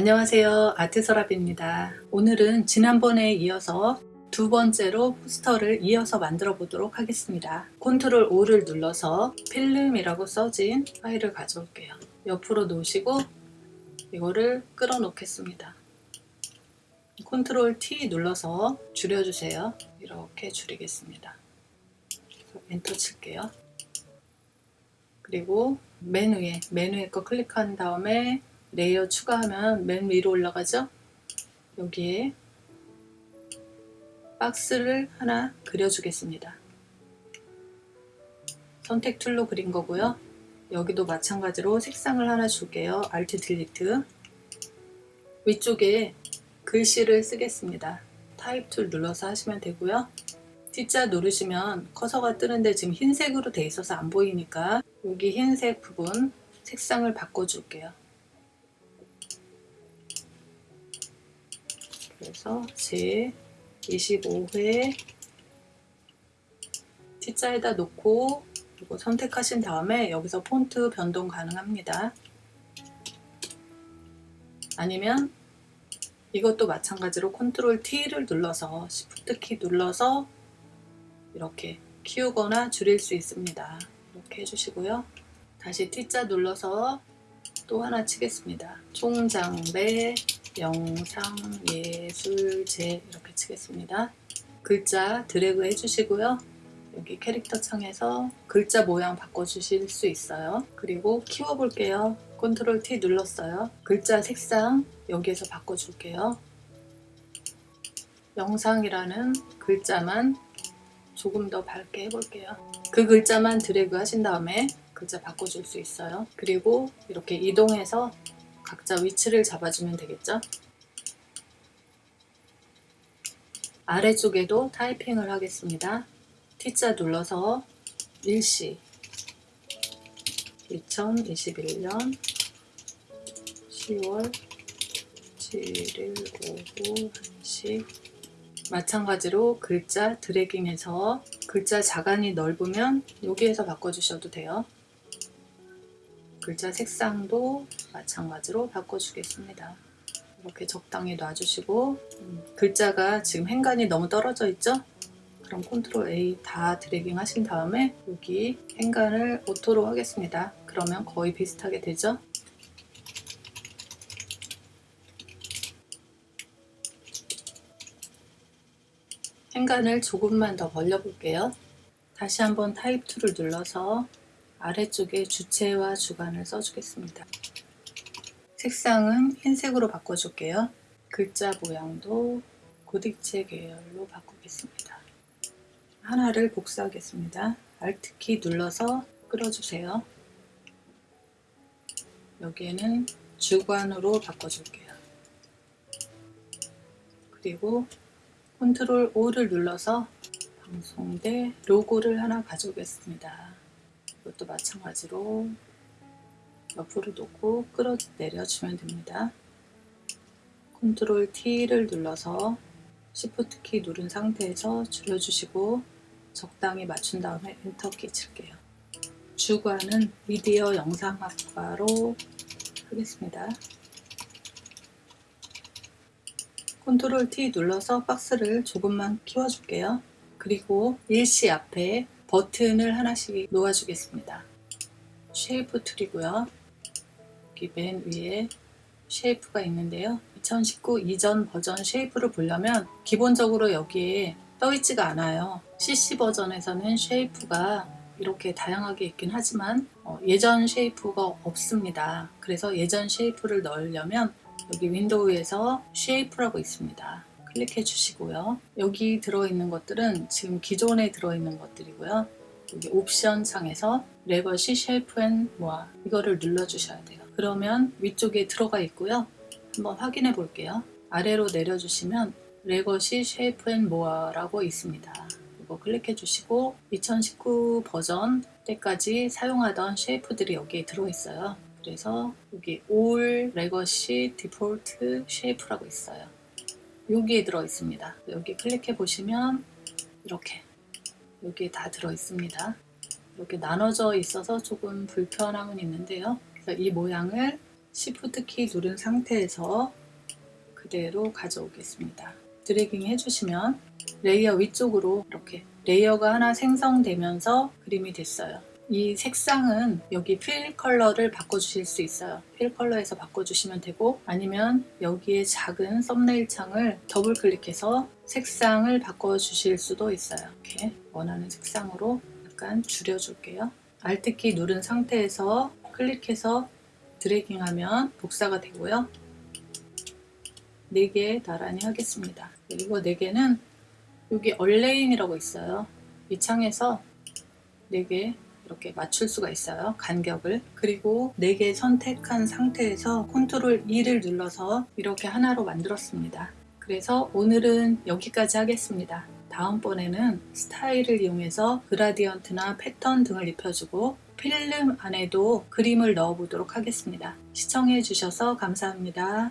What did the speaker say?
안녕하세요. 아트서랍입니다. 오늘은 지난번에 이어서 두 번째로 포스터를 이어서 만들어 보도록 하겠습니다. 컨트롤 O를 눌러서 필름이라고 써진 파일을 가져올게요. 옆으로 놓으시고 이거를 끌어 놓겠습니다. 컨트롤 T 눌러서 줄여주세요. 이렇게 줄이겠습니다. 엔터 칠게요. 그리고 맨 위에 맨 위에 거 클릭한 다음에 layer 추가하면 맨 위로 올라가죠? 여기에 박스를 하나 그려주겠습니다. 선택 tool로 그린 거고요. 여기도 마찬가지로 색상을 하나 줄게요. Alt Delete 위쪽에 글씨를 쓰겠습니다. type tool 눌러서 하시면 되고요. T자 누르시면 커서가 뜨는데 지금 흰색으로 돼 있어서 안 보이니까 여기 흰색 부분 색상을 바꿔 줄게요 그래서 제 25회 T자에다 놓고 이거 선택하신 다음에 여기서 폰트 변동 가능합니다. 아니면 이것도 마찬가지로 컨트롤 T를 눌러서 Shift 키 눌러서 이렇게 키우거나 줄일 수 있습니다. 이렇게 해주시고요. 다시 T자 눌러서 또 하나 치겠습니다. 총장배 영상예술제 이렇게 치겠습니다. 글자 드래그 해주시고요. 여기 캐릭터 창에서 글자 모양 바꿔주실 수 있어요. 그리고 키워볼게요. 컨트롤 T 눌렀어요. 글자 색상 여기에서 바꿔줄게요. 영상이라는 글자만 조금 더 밝게 해볼게요. 그 글자만 드래그 하신 다음에 글자 바꿔줄 수 있어요. 그리고 이렇게 이동해서 각자 위치를 잡아주면 되겠죠? 아래쪽에도 타이핑을 하겠습니다. T자 눌러서 일시 2021년 10월 7일 오후 1시 마찬가지로 글자 dragging해서 글자 자간이 넓으면 여기에서 바꿔주셔도 돼요. 글자 색상도 마찬가지로 바꿔주겠습니다. 이렇게 적당히 놔주시고 음, 글자가 지금 행간이 너무 떨어져 있죠? 그럼 컨트롤 A 다 dragging 하신 다음에 여기 행간을 auto로 하겠습니다. 그러면 거의 비슷하게 되죠? 행간을 조금만 더 벌려 볼게요. 다시 한번 타입 2를 눌러서 아래쪽에 주체와 주간을 써주겠습니다. 색상은 흰색으로 바꿔줄게요. 글자 모양도 고딕체 계열로 바꾸겠습니다. 하나를 복사하겠습니다. Alt키 눌러서 끌어주세요. 여기에는 주관으로 바꿔줄게요. 그리고 컨트롤 O를 눌러서 방송대 로고를 하나 가져오겠습니다. 이것도 마찬가지로 옆으로 놓고 끌어내려주면 됩니다. 컨트롤 T를 눌러서 Shift 키 누른 상태에서 줄여주시고 적당히 맞춘 다음에 엔터 키 칠게요. 주관은 미디어 영상학과로 하겠습니다. 컨트롤 T 눌러서 박스를 조금만 키워줄게요. 그리고 일시 앞에 버튼을 하나씩 놓아주겠습니다. shape tool이고요. 여기 맨 위에 shape가 있는데요. 2019 이전 버전 shape를 보려면 기본적으로 여기에 떠있지가 않아요. CC 버전에서는 shape가 이렇게 다양하게 있긴 하지만 어, 예전 shape가 없습니다. 그래서 예전 shape를 넣으려면 여기 윈도우에서 shape라고 있습니다. 클릭해 주시고요. 여기 들어있는 것들은 지금 기존에 들어있는 것들이고요. 여기 옵션 창에서 legacy shape and more 이거를 눌러 주셔야 돼요. 그러면 위쪽에 들어가 있고요. 한번 확인해 볼게요. 아래로 내려주시면 legacy shape and more라고 있습니다. 이거 클릭해 주시고 2019 버전 때까지 사용하던 shape들이 여기에 들어있어요. 그래서 여기 all legacy default shape라고 있어요. 여기에 들어 있습니다. 여기 클릭해 보시면 이렇게 여기에 다 들어 있습니다. 이렇게 나눠져 있어서 조금 불편함은 있는데요. 그래서 이 모양을 Shift 키 누른 상태에서 그대로 가져오겠습니다. dragging 해주시면 layer 위쪽으로 이렇게 layer가 하나 생성되면서 그림이 됐어요. 이 색상은 여기 fill color를 바꿔주실 수 있어요. fill color에서 바꿔주시면 되고 아니면 여기에 작은 썸네일 창을 더블 클릭해서 색상을 바꿔주실 수도 있어요. 이렇게 원하는 색상으로 약간 줄여줄게요. Alt키 누른 상태에서 클릭해서 dragging하면 복사가 되고요. 4개 나란히 하겠습니다. 그리고 4개는 여기 align이라고 있어요. 이 창에서 4개 이렇게 맞출 수가 있어요. 간격을. 그리고 4개 선택한 상태에서 컨트롤 E를 눌러서 이렇게 하나로 만들었습니다. 그래서 오늘은 여기까지 하겠습니다. 다음번에는 스타일을 이용해서 gradient나 패턴 등을 입혀주고 필름 안에도 그림을 넣어 보도록 하겠습니다. 시청해 주셔서 감사합니다.